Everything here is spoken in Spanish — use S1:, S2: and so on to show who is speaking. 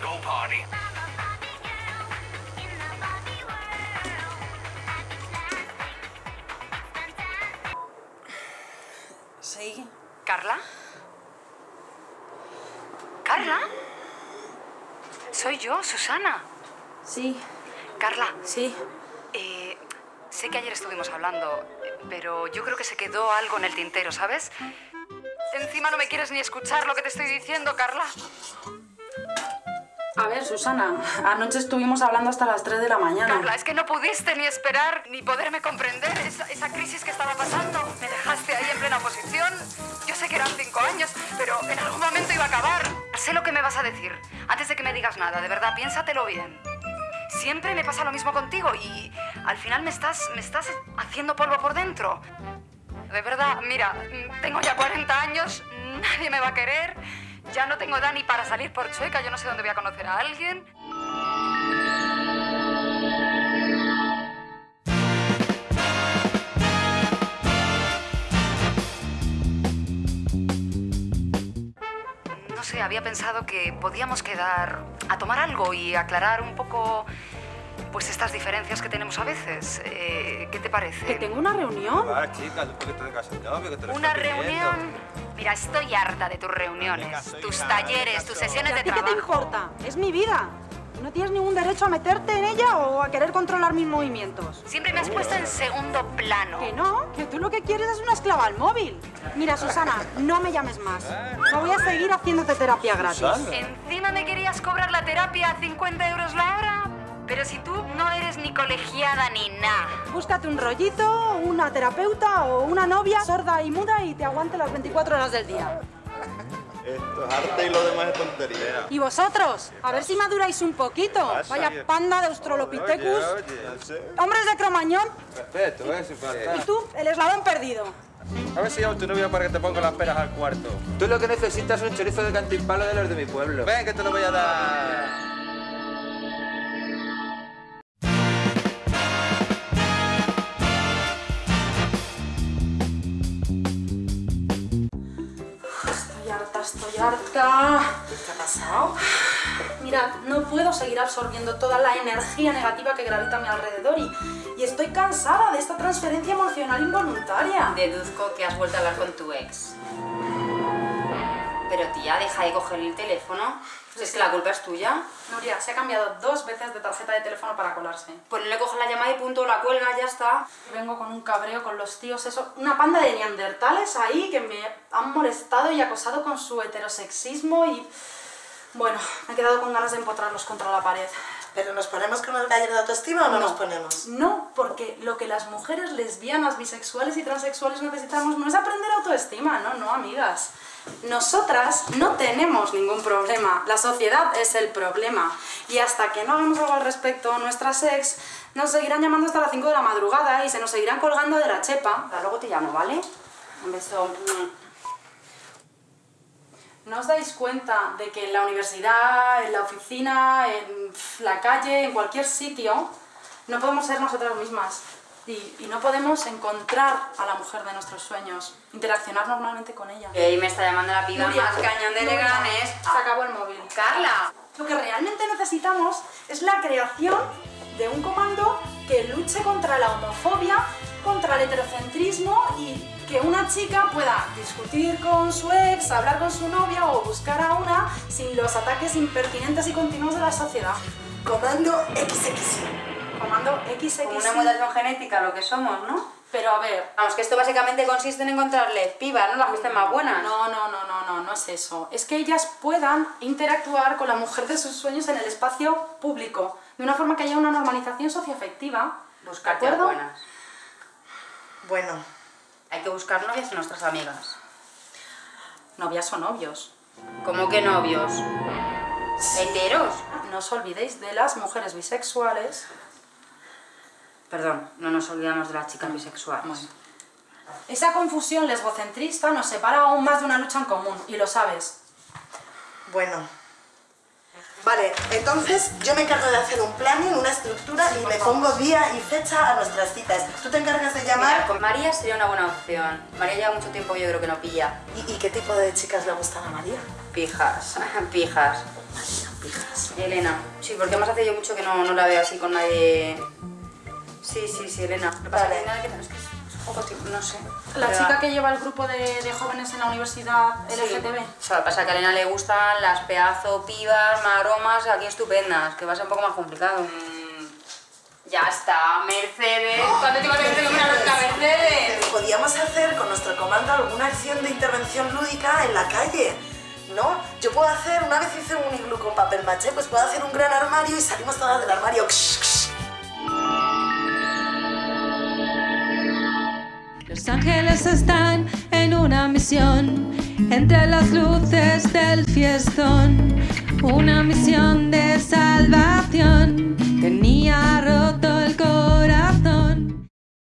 S1: go party. Sí.
S2: ¿Carla? ¿Carla? Soy yo, Susana.
S1: Sí.
S2: Carla.
S1: Sí.
S2: Eh, sé que ayer estuvimos hablando, pero yo creo que se quedó algo en el tintero, ¿sabes? Encima no me quieres ni escuchar lo que te estoy diciendo, Carla.
S1: A ver, Susana, anoche estuvimos hablando hasta las 3 de la mañana.
S2: Carla, es que no pudiste ni esperar ni poderme comprender esa, esa crisis que estaba pasando. Me dejaste ahí en plena oposición. Yo sé que eran cinco años, pero en algún momento iba a acabar. Sé lo que me vas a decir. Antes de que me digas nada, de verdad, piénsatelo bien. Siempre me pasa lo mismo contigo y al final me estás, me estás haciendo polvo por dentro. De verdad, mira, tengo ya 40 años, nadie me va a querer, ya no tengo edad ni para salir por chueca, yo no sé dónde voy a conocer a alguien. No sé, había pensado que podíamos quedar a tomar algo y aclarar un poco pues estas diferencias que tenemos a veces. Eh, ¿Qué te
S1: Que
S2: parece?
S1: tengo una reunión.
S3: Va, chica, después que te tengas el novio, que te lo
S2: Una
S3: pidiendo.
S2: reunión. Mira, estoy harta de tus reuniones, tus
S3: hija,
S2: talleres,
S3: venga,
S2: tus sesiones
S1: ¿Y
S2: de
S1: a ti qué te
S2: trabajo.
S1: importa? Es mi vida. No tienes ningún derecho a meterte en ella o a querer controlar mis movimientos.
S2: Siempre me has puesto en segundo plano.
S1: Que no, que tú lo que quieres es una esclava al móvil. Mira, Susana, no me llames más. No voy a seguir haciéndote terapia gratis.
S3: Susana.
S2: Encima me querías cobrar la terapia a 50 euros la hora. Pero si tú no eres ni colegiada ni nada.
S1: Búscate un rollito, una terapeuta o una novia sorda y muda y te aguante las 24 horas del día.
S4: Esto es arte y lo demás es tontería.
S1: ¿Y vosotros? A ver si maduráis un poquito. Vaya panda de Australopithecus. Hombres de Cromañón.
S3: Respeto, eh.
S1: Y tú, el eslabón perdido.
S3: A ver si llamo a tu novia para que te ponga las peras al cuarto.
S5: Tú lo que necesitas es un chorizo de cantimpalo de los de mi pueblo.
S3: Ven, que te lo voy a dar.
S6: ¿Qué ha pasado?
S1: Mira, no puedo seguir absorbiendo toda la energía negativa que gravita a mi alrededor y, y estoy cansada de esta transferencia emocional involuntaria.
S6: Deduzco que has vuelto a hablar con tu ex. Pero tía, deja de coger el teléfono. Si es que la culpa es tuya.
S1: Nuria, se ha cambiado dos veces de tarjeta de teléfono para colarse.
S6: Pues no le coges la llamada y punto, la cuelga, ya está.
S1: Vengo con un cabreo con los tíos, eso, una panda de neandertales ahí que me han molestado y acosado con su heterosexismo y... Bueno, me he quedado con ganas de empotrarlos contra la pared.
S7: ¿Pero nos ponemos con el taller de autoestima o no, nos ponemos?
S1: No, porque lo que las mujeres lesbianas, bisexuales y transexuales necesitamos no es aprender autoestima, no, no, amigas. Nosotras no tenemos ningún problema, la sociedad es el problema. Y hasta que no hagamos algo al respecto, nuestras ex nos seguirán llamando hasta las 5 de la madrugada y se nos seguirán colgando de la chepa.
S6: Ahora luego te llamo, ¿vale? Un beso.
S1: ¿No os dais cuenta de que en la universidad, en la oficina, en la calle, en cualquier sitio, no podemos ser nosotras mismas? Y, y no podemos encontrar a la mujer de nuestros sueños, interaccionar normalmente con ella.
S6: Y ahí me está llamando la piba
S1: Nuria,
S6: más cañón de Leganés.
S1: Se acabó el móvil.
S6: Carla.
S1: Lo que realmente necesitamos es la creación de un comando que luche contra la homofobia, contra el heterocentrismo y que una chica pueda discutir con su ex, hablar con su novia o buscar a una sin los ataques impertinentes y continuos de la sociedad.
S7: Comando XX.
S1: Comando XX.
S6: Como una mutación genética, lo que somos, ¿no?
S1: Pero a ver,
S6: Vamos, que esto básicamente consiste en encontrarle pibas, ¿no? Las que estén más buenas.
S1: No, no, no, no, no, no es eso. Es que ellas puedan interactuar con la mujer de sus sueños en el espacio público, de una forma que haya una normalización socioafectiva.
S6: Buscarte
S1: ¿De
S6: a
S1: acuerdo?
S6: buenas.
S7: Bueno,
S6: Hay que buscar novias en nuestras amigas.
S1: Novias o novios.
S6: ¿Cómo que novios? ¿Heteros?
S1: No os olvidéis de las mujeres bisexuales.
S6: Perdón, no nos olvidamos de las chicas bisexuales.
S1: Bueno. Esa confusión lesbocentrista nos separa aún más de una lucha en común, y lo sabes.
S7: bueno. Vale, entonces yo me encargo de hacer un planning, una estructura y le pongo día y fecha a nuestras citas. Tú te encargas de
S6: Mira,
S7: llamar.
S6: con María sería una buena opción. María lleva mucho tiempo que yo creo que no pilla.
S7: ¿Y, y qué tipo de chicas le gustan a María?
S6: Pijas, pijas.
S7: Pijas.
S6: Elena. Sí, porque más hace yo mucho que no, no la veo así con nadie... Sí, sí, sí, Elena. Lo que pasa
S7: Vale.
S6: es que nada que- es que es
S2: Poco tiempo, no sé.
S1: La
S2: Pero-
S1: chica que lleva el grupo de, de jóvenes en la universidad LGTB.
S2: O sea, que pasa que a Elena le gustan las pedazo pibas, maromas, aquí estupendas, que va a ser un poco más complicado. Ya está, Mercedes. ¿Cuándo te vas a decir una loca, Mercedes?
S7: Podíamos hacer con nuestro comando alguna acción de intervención lúdica en la calle, ¿no? Yo puedo hacer, una vez hice un iglú con papel maché, pues puedo hacer un gran armario y salimos todas del armario.
S8: Los ángeles están en una misión, entre las luces del fiestón, una misión de salvación, tenía roto el corazón.